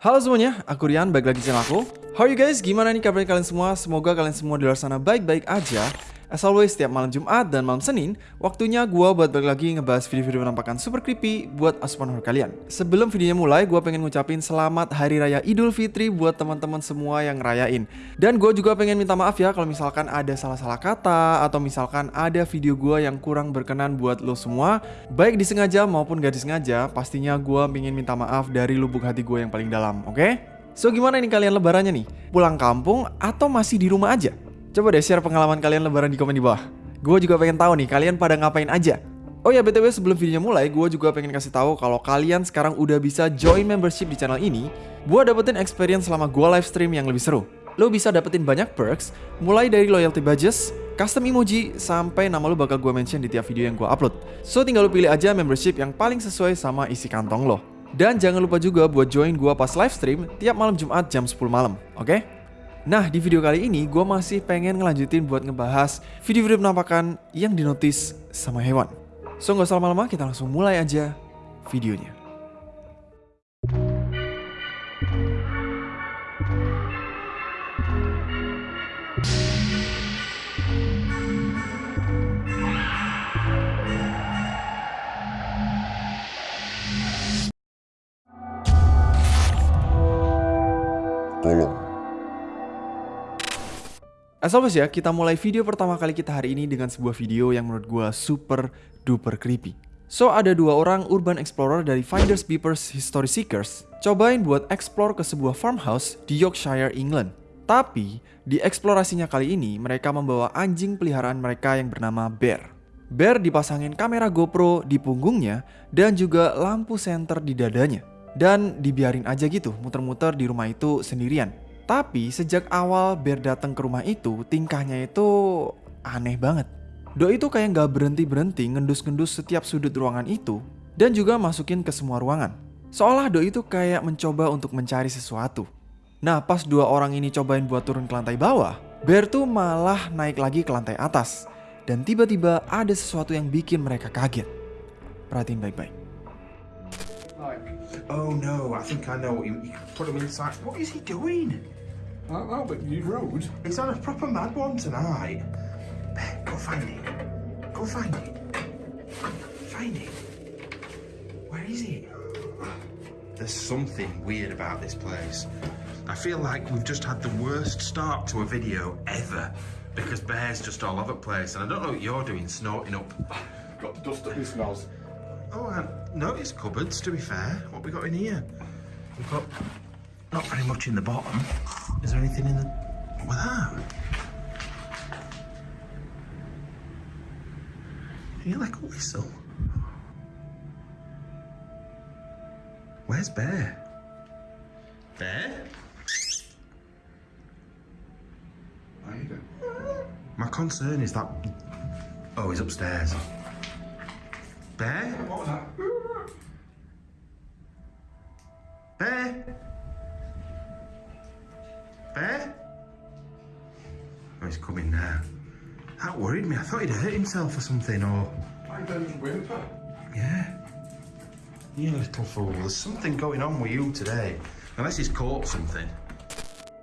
Halo semuanya, aku Rian, balik lagi channel aku. How are you guys? Gimana nih kabarnya kalian semua? Semoga kalian semua di luar sana baik-baik aja. As always, setiap malam Jumat dan malam Senin, waktunya gue buat balik lagi ngebahas video-video penampakan super creepy buat asupan horror kalian. Sebelum videonya mulai, gue pengen ngucapin selamat Hari Raya Idul Fitri buat teman-teman semua yang ngerayain. Dan gue juga pengen minta maaf ya kalau misalkan ada salah-salah kata atau misalkan ada video gue yang kurang berkenan buat lo semua, baik disengaja maupun gak disengaja, pastinya gue pengen minta maaf dari lubuk hati gue yang paling dalam, oke? Okay? So gimana ini kalian lebarannya nih? Pulang kampung atau masih di rumah aja? Coba deh share pengalaman kalian lebaran di komen di bawah. Gue juga pengen tahu nih kalian pada ngapain aja. Oh ya BTW sebelum videonya mulai, gue juga pengen kasih tahu kalau kalian sekarang udah bisa join membership di channel ini buat dapetin experience selama gue live stream yang lebih seru. Lo bisa dapetin banyak perks, mulai dari loyalty badges, custom emoji, sampai nama lo bakal gue mention di tiap video yang gue upload. So tinggal lo pilih aja membership yang paling sesuai sama isi kantong lo. Dan jangan lupa juga buat join gue pas live stream tiap malam Jumat jam 10 malam, oke? Okay? Nah, di video kali ini gue masih pengen ngelanjutin buat ngebahas video-video penampakan yang dinotis sama hewan. So, nggak usah lama-lama, kita langsung mulai aja videonya. As always ya, kita mulai video pertama kali kita hari ini dengan sebuah video yang menurut gue super duper creepy. So, ada dua orang urban explorer dari Finders Beepers History Seekers cobain buat explore ke sebuah farmhouse di Yorkshire, England. Tapi, di eksplorasinya kali ini, mereka membawa anjing peliharaan mereka yang bernama Bear. Bear dipasangin kamera GoPro di punggungnya dan juga lampu senter di dadanya. Dan dibiarin aja gitu muter-muter di rumah itu sendirian. Tapi sejak awal Bear datang ke rumah itu, tingkahnya itu aneh banget. Doi itu kayak nggak berhenti-berhenti ngendus-ngendus setiap sudut ruangan itu dan juga masukin ke semua ruangan. Seolah Doi itu kayak mencoba untuk mencari sesuatu. Nah pas dua orang ini cobain buat turun ke lantai bawah, Bear tuh malah naik lagi ke lantai atas. Dan tiba-tiba ada sesuatu yang bikin mereka kaget. Perhatiin baik-baik. Oh no, I think I know what you put him inside. What is he doing? I don't but you rude. He's on a proper mad one tonight. Ben, go find it. Go find it. Find it. Where is it? There's something weird about this place. I feel like we've just had the worst start to a video ever because Bear's just all over the place and I don't know what you're doing snorting up. Got dust up his smells. Oh, I noticed cupboards, to be fair. What we got in here? We've got not very much in the bottom. Is there anything in the... What was that? You like a whistle? Where's Bear? Bear? How you doing? My concern is that... Oh, he's upstairs. Bear? What was that? Bear? Bear? Thought he'd hurt himself or something, or... I don't whimper. Yeah. You little fool. There's something going on with you today. Unless he's caught something.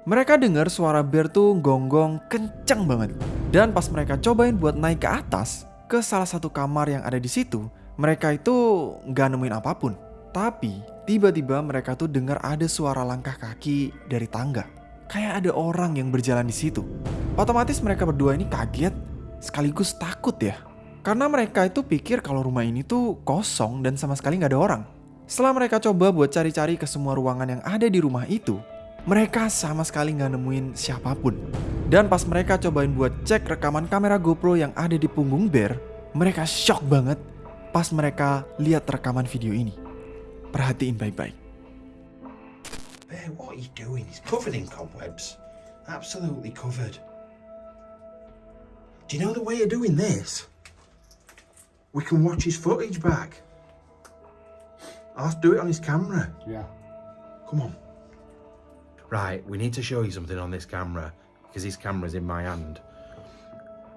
Mereka dengar suara Bear tuh gonggong kencang banget. Dan pas mereka cobain buat naik ke atas, ke salah satu kamar yang ada di situ, mereka itu nggak nemuin apa pun. Tapi tiba-tiba mereka tuh dengar ada suara langkah kaki dari tangga. Kayak ada orang yang berjalan di situ. Otomatis mereka berdua ini kaget sekaligus takut ya. Karena mereka itu pikir kalau rumah ini tuh kosong dan sama sekali nggak ada orang. Setelah mereka coba buat cari-cari ke semua ruangan yang ada di rumah itu, mereka sama sekali nggak nemuin siapa pun. Dan pas mereka cobain buat cek rekaman kamera GoPro yang ada di punggung Bear, mereka shock banget pas mereka lihat rekaman video ini. Perhatiin baik-baik. Bear, what are you doing? He's covered in cobwebs. Absolutely covered. Do you know the way of doing this? We can watch his footage back. I'll do it on his camera. Yeah. Come on. Right, we need to show you something on this camera because his camera's in my hand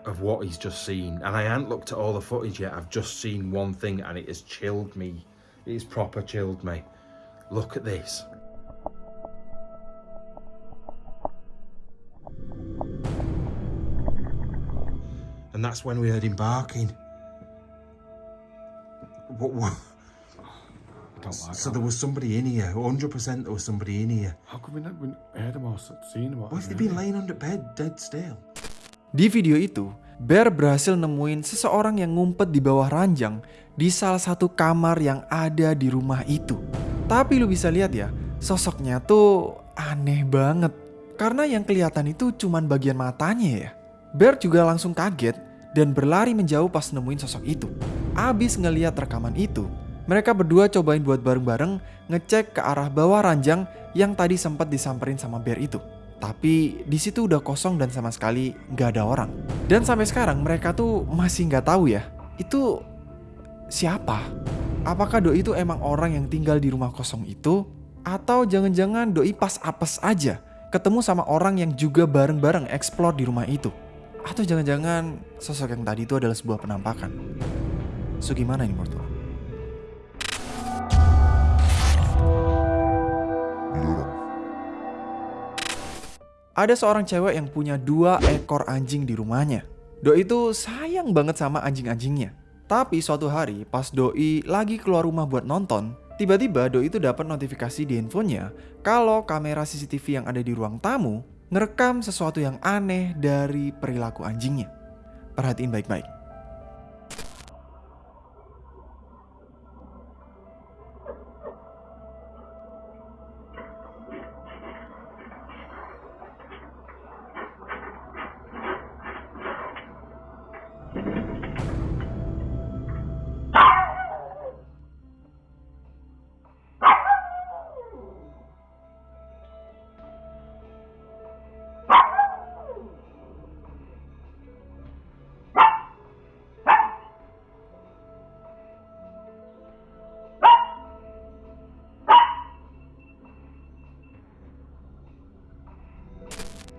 of what he's just seen. And I haven't looked at all the footage yet. I've just seen one thing and it has chilled me. It has proper chilled me. Look at this. That's when we heard him barking. What? what? Like So that. there was somebody in here. 100% there was somebody in here. How come we never heard him or seen him? or What if they've been laying under bed, dead still? Di video itu, Bear berhasil nemuin seseorang yang ngumpet di bawah ranjang di salah satu kamar yang ada di rumah itu. Tapi lu bisa lihat ya, sosoknya tuh aneh banget. Karena yang kelihatan itu cuman bagian matanya ya. Bear juga langsung kaget dan berlari menjauh pas nemuin sosok itu. Abis ngeliat rekaman itu, mereka berdua cobain buat bareng-bareng ngecek ke arah bawah ranjang yang tadi sempat disamperin sama Bear itu. Tapi di situ udah kosong dan sama sekali nggak ada orang. Dan sampai sekarang mereka tuh masih nggak tahu ya, itu siapa? Apakah Doi itu emang orang yang tinggal di rumah kosong itu? Atau jangan-jangan Doi pas apes aja ketemu sama orang yang juga bareng-bareng explore di rumah itu? Atau jangan-jangan sosok yang tadi itu adalah sebuah penampakan? So gimana ini menurut? Ada seorang cewek yang punya dua ekor anjing di rumahnya. Doi itu sayang banget sama anjing-anjingnya. Tapi suatu hari pas Doi lagi keluar rumah buat nonton, tiba-tiba Doi itu dapat notifikasi di handphonenya kalau kamera CCTV yang ada di ruang tamu ngerekam sesuatu yang aneh dari perilaku anjingnya. Perhatiin baik-baik.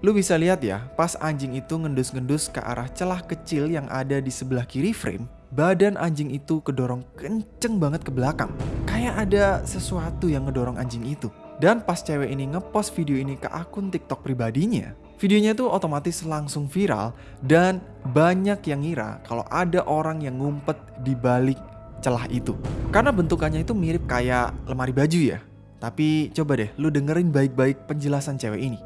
Lu bisa lihat ya, pas anjing itu ngendus-ngendus ke arah celah kecil yang ada di sebelah kiri frame, badan anjing itu kedorong kenceng banget ke belakang. Kayak ada sesuatu yang ngedorong anjing itu. Dan pas cewek ini ngepost video ini ke akun TikTok pribadinya, videonya tuh otomatis langsung viral dan banyak yang ngira kalau ada orang yang ngumpet di balik celah itu. Karena bentukannya itu mirip kayak lemari baju ya. Tapi coba deh lu dengerin baik-baik penjelasan cewek ini.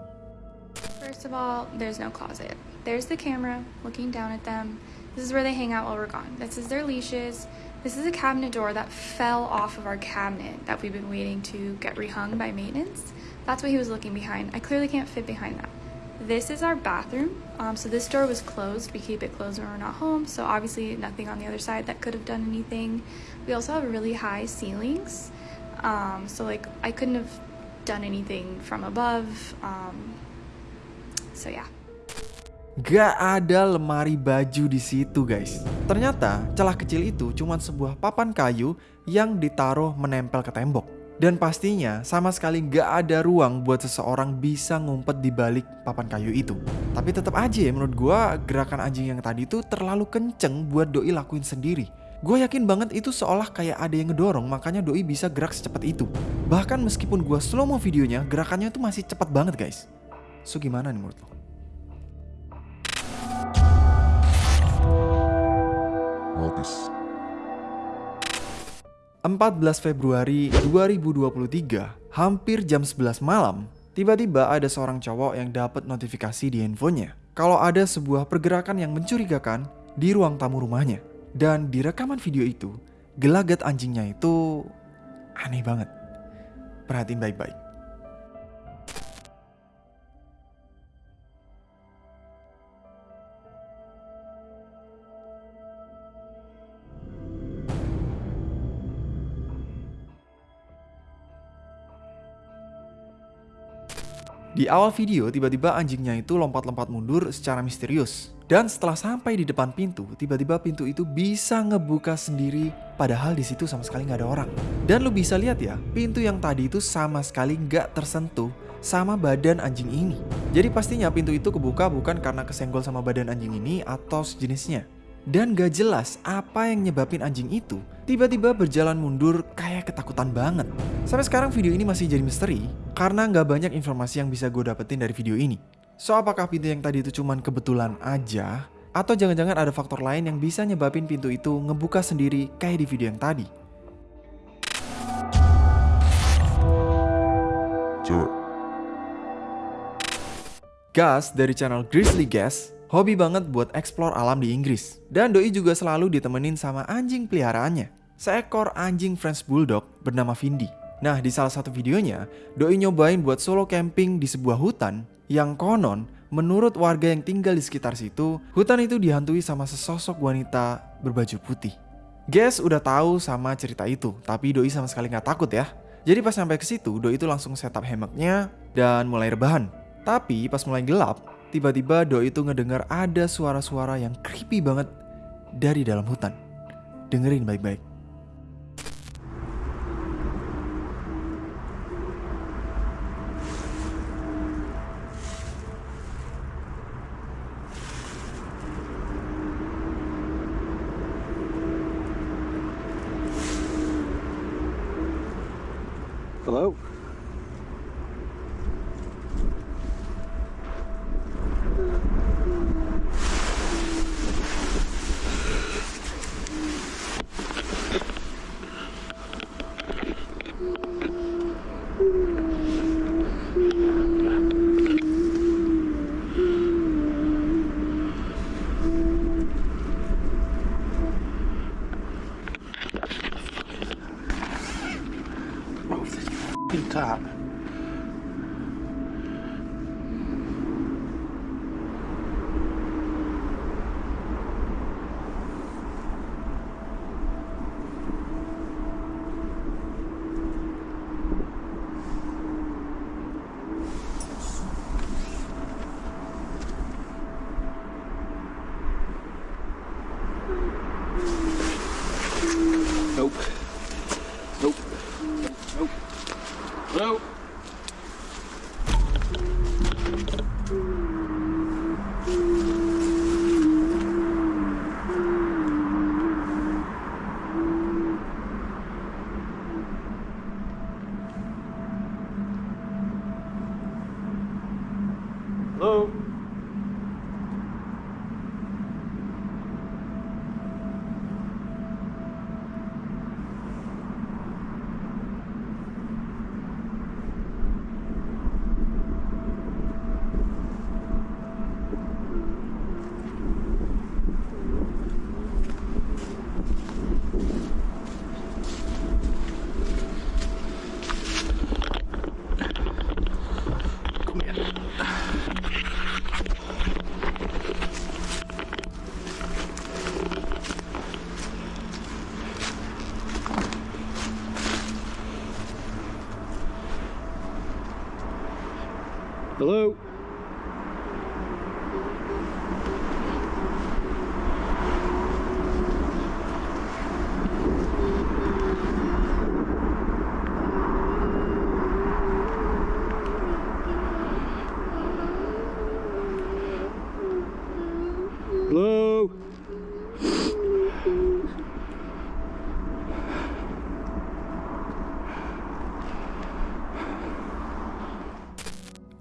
Of all, there's no closet. There's the camera looking down at them. This is where they hang out while we're gone. This is their leashes. This is a cabinet door that fell off of our cabinet that we've been waiting to get rehung by maintenance. That's what he was looking behind. I clearly can't fit behind that. This is our bathroom. Um, so this door was closed. We keep it closed when we're not home. So obviously nothing on the other side that could have done anything. We also have really high ceilings. Um, so like I couldn't have done anything from above. Um, so yeah. Gak ada lemari baju di situ guys. Ternyata celah kecil itu cuma sebuah papan kayu yang ditaruh menempel ke tembok. Dan pastinya sama sekali gak ada ruang buat seseorang bisa ngumpet di balik papan kayu itu. Tapi tetap aja ya menurut gua gerakan anjing yang tadi itu terlalu kenceng buat Doi lakuin sendiri. Gue yakin banget itu seolah kayak ada yang ngedorong makanya Doi bisa gerak secepat itu. Bahkan meskipun gua slow mo videonya gerakannya tuh masih cepat banget guys. So gimana nih menurut lo? Obvious. 14 Februari 2023, hampir jam 11 malam, tiba-tiba ada seorang cowok yang dapat notifikasi di handphonenya kalau ada sebuah pergerakan yang mencurigakan di ruang tamu rumahnya. Dan di rekaman video itu, gelagat anjingnya itu aneh banget. Perhatiin baik-baik. Di awal video, tiba-tiba anjingnya itu lompat-lompat mundur secara misterius. Dan setelah sampai di depan pintu, tiba-tiba pintu itu bisa ngebuka sendiri, padahal di situ sama sekali nggak ada orang. Dan lu bisa lihat ya, pintu yang tadi itu sama sekali nggak tersentuh sama badan anjing ini. Jadi pastinya pintu itu kebuka bukan karena kesenggol sama badan anjing ini atau sejenisnya. Dan gak jelas apa yang nyebabin anjing itu tiba-tiba berjalan mundur kayak ketakutan banget. Sampai sekarang video ini masih jadi misteri karena nggak banyak informasi yang bisa gue dapetin dari video ini. So apakah pintu yang tadi itu cuman kebetulan aja Atau jangan-jangan ada faktor lain yang bisa nyebabin pintu itu ngebuka sendiri kayak di video yang tadi. Gus dari channel Grizzly Gas hobi banget buat explore alam di Inggris. Dan Doi juga selalu ditemenin sama anjing peliharaannya. Seekor anjing French Bulldog bernama Vindi. Nah, di salah satu videonya, Doi nyobain buat solo camping di sebuah hutan yang konon menurut warga yang tinggal di sekitar situ, hutan itu dihantui sama sesosok wanita berbaju putih. Gas udah tahu sama cerita itu, tapi Doi sama sekali nggak takut ya. Jadi pas sampai ke situ, Doi itu langsung setup hammocknya dan mulai rebahan. Tapi pas mulai gelap, tiba-tiba Doi itu ngedengar ada suara-suara yang creepy banget dari dalam hutan. Dengerin baik-baik. Hello? Hello?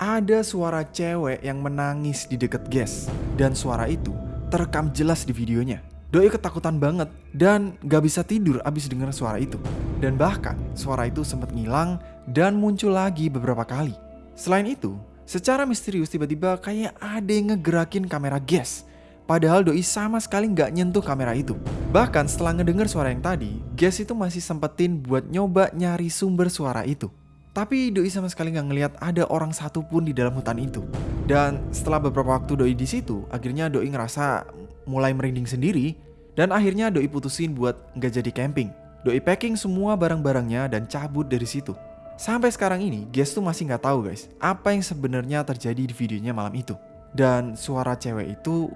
Ada suara cewek yang menangis di deket gas dan suara itu terekam jelas di videonya. Doi ketakutan banget dan gak bisa tidur abis denger suara itu. Dan bahkan suara itu sempat ngilang dan muncul lagi beberapa kali. Selain itu, secara misterius tiba-tiba kayak ada yang ngegerakin kamera gas. Padahal Doi sama sekali nggak nyentuh kamera itu. Bahkan setelah ngedenger suara yang tadi, Gas itu masih sempetin buat nyoba nyari sumber suara itu. Tapi Doi sama sekali nggak ngelihat ada orang satu pun di dalam hutan itu. Dan setelah beberapa waktu Doi di situ, akhirnya Doi ngerasa mulai merinding sendiri. Dan akhirnya Doi putusin buat nggak jadi camping. Doi packing semua barang-barangnya dan cabut dari situ. Sampai sekarang ini, Gas tuh masih nggak tahu guys, apa yang sebenarnya terjadi di videonya malam itu. Dan suara cewek itu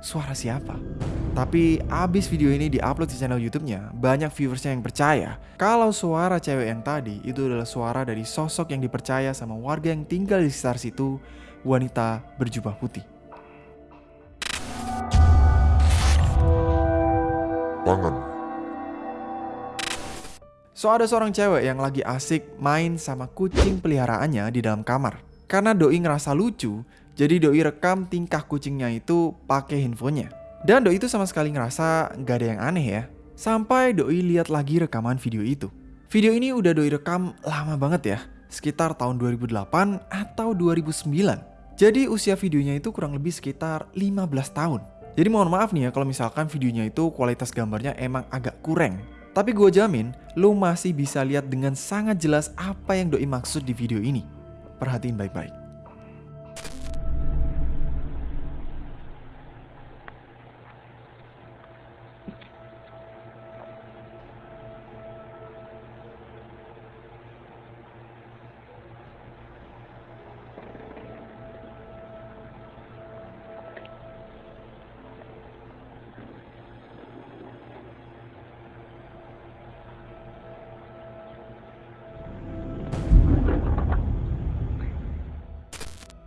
suara siapa? Tapi abis video ini diupload di channel YouTube-nya, banyak viewersnya yang percaya kalau suara cewek yang tadi itu adalah suara dari sosok yang dipercaya sama warga yang tinggal di sekitar situ, wanita berjubah putih. Pangan. So ada seorang cewek yang lagi asik main sama kucing peliharaannya di dalam kamar. Karena doi ngerasa lucu, jadi doi rekam tingkah kucingnya itu pakai handphonenya. Dan Doi itu sama sekali ngerasa nggak ada yang aneh ya. Sampai Doi lihat lagi rekaman video itu. Video ini udah Doi rekam lama banget ya, sekitar tahun 2008 atau 2009. Jadi usia videonya itu kurang lebih sekitar 15 tahun. Jadi mohon maaf nih ya kalau misalkan videonya itu kualitas gambarnya emang agak kurang. Tapi gue jamin, lo masih bisa lihat dengan sangat jelas apa yang Doi maksud di video ini. Perhatiin baik-baik.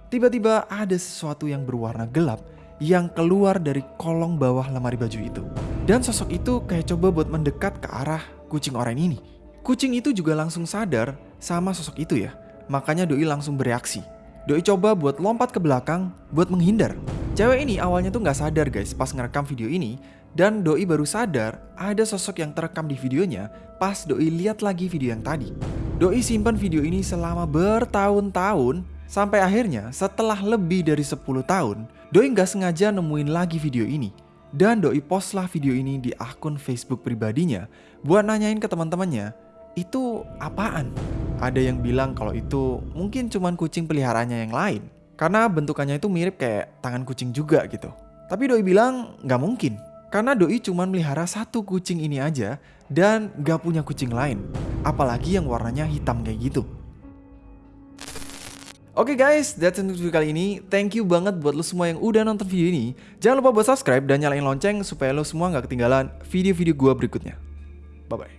Tiba-tiba ada sesuatu yang berwarna gelap yang keluar dari kolong bawah lemari baju itu. Dan sosok itu kayak coba buat mendekat ke arah kucing oranye ini. Kucing itu juga langsung sadar sama sosok itu ya. Makanya Doi langsung bereaksi. Doi coba buat lompat ke belakang buat menghindar. Cewek ini awalnya tuh nggak sadar guys pas ngerekam video ini. Dan Doi baru sadar ada sosok yang terekam di videonya pas Doi lihat lagi video yang tadi. Doi simpan video ini selama bertahun-tahun Sampai akhirnya setelah lebih dari 10 tahun, Doi nggak sengaja nemuin lagi video ini. Dan Doi postlah video ini di akun Facebook pribadinya buat nanyain ke teman-temannya, itu apaan? Ada yang bilang kalau itu mungkin cuman kucing peliharaannya yang lain. Karena bentukannya itu mirip kayak tangan kucing juga gitu. Tapi Doi bilang nggak mungkin. Karena Doi cuma melihara satu kucing ini aja dan gak punya kucing lain. Apalagi yang warnanya hitam kayak gitu. Oke okay guys, that's it untuk video kali ini. Thank you banget buat lo semua yang udah nonton video ini. Jangan lupa buat subscribe dan nyalain lonceng supaya lo semua nggak ketinggalan video-video gue berikutnya. Bye-bye.